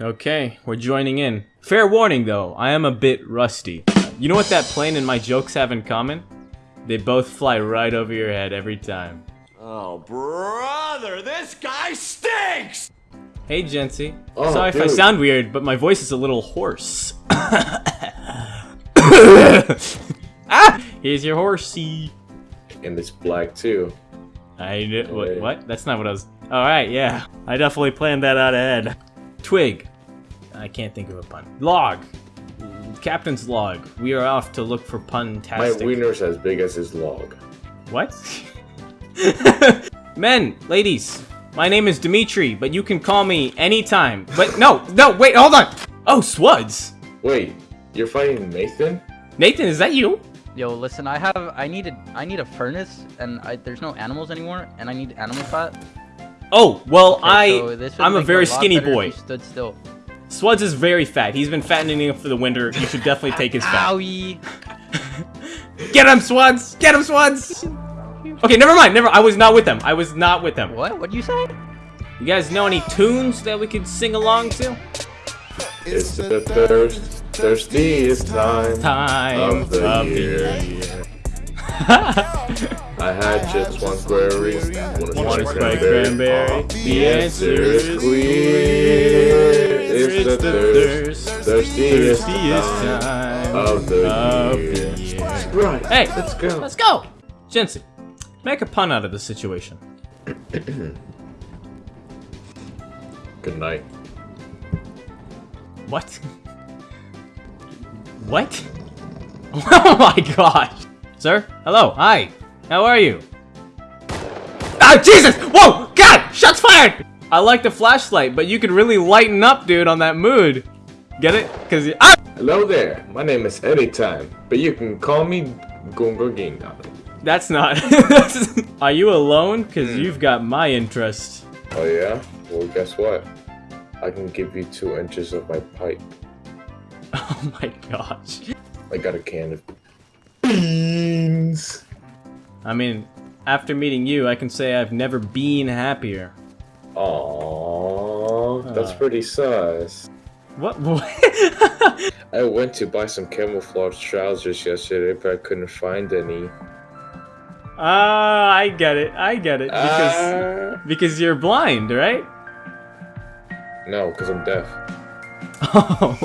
Okay, we're joining in. Fair warning though, I am a bit rusty. You know what that plane and my jokes have in common? They both fly right over your head every time. Oh, brother, this guy stinks! Hey, Jency. Oh, Sorry if I sound weird, but my voice is a little hoarse. ah! Here's your horsey. And it's black too. I kn- what, what? That's not what I was. Alright, yeah. I definitely planned that out ahead. Twig. I can't think of a pun. Log. Captain's log. We are off to look for My pun-tastic. My wiener's as big as his log. What? Men, ladies, my name is Dimitri, but you can call me anytime. But no, no, wait, hold on. Oh, Spuds. Wait, you're fighting Nathan? Nathan, is that you? Yo, listen, I have, I need a, I need a furnace, and I, there's no animals anymore, and I need animal fat. Oh, well, Okay, I, so I'm a very lot skinny boy. you stood still. Spuds is very fat. He's been fattening up for the winter. You should definitely take his fat. Owie! Get him, Spuds! Get him, Spuds! Okay, never mind. Never. I was not with them. I was not with them. What? What'd you say? You guys know any tunes that we could sing along to? It's the thirst, thirstiest time. Time Of the year. year. I had just one query. Want One to spike cranberry? Uh, the answer is clear. It's the thirst, thirstiest Thirstiest time time of the of year. year. Right, Hey, let's go. Let's go! Jensen, make a pun out of the situation. Good night. What? What? Oh my gosh! Sir? Hello, hi! How are you? Ah, Jesus! Whoa! God! Shots fired! I like the flashlight, but you could really lighten up, dude, on that mood. Get it? Cause you- ah! Hello there. My name is Anytime, but you can call me Gungo Ginga. That's not. are you alone? Cause you've got my interest. Oh yeah? Well, guess what? I can give you two inches of my pipe. Oh my gosh. I got a can of beans. I mean, after meeting you, I can say I've never been happier. Aww, that's Uh. pretty sus. What? what? I went to buy some camouflage trousers yesterday, but I couldn't find any. Ah, I get it. I get it. Because Ah. because you're blind, right? no, because I'm deaf. Oh.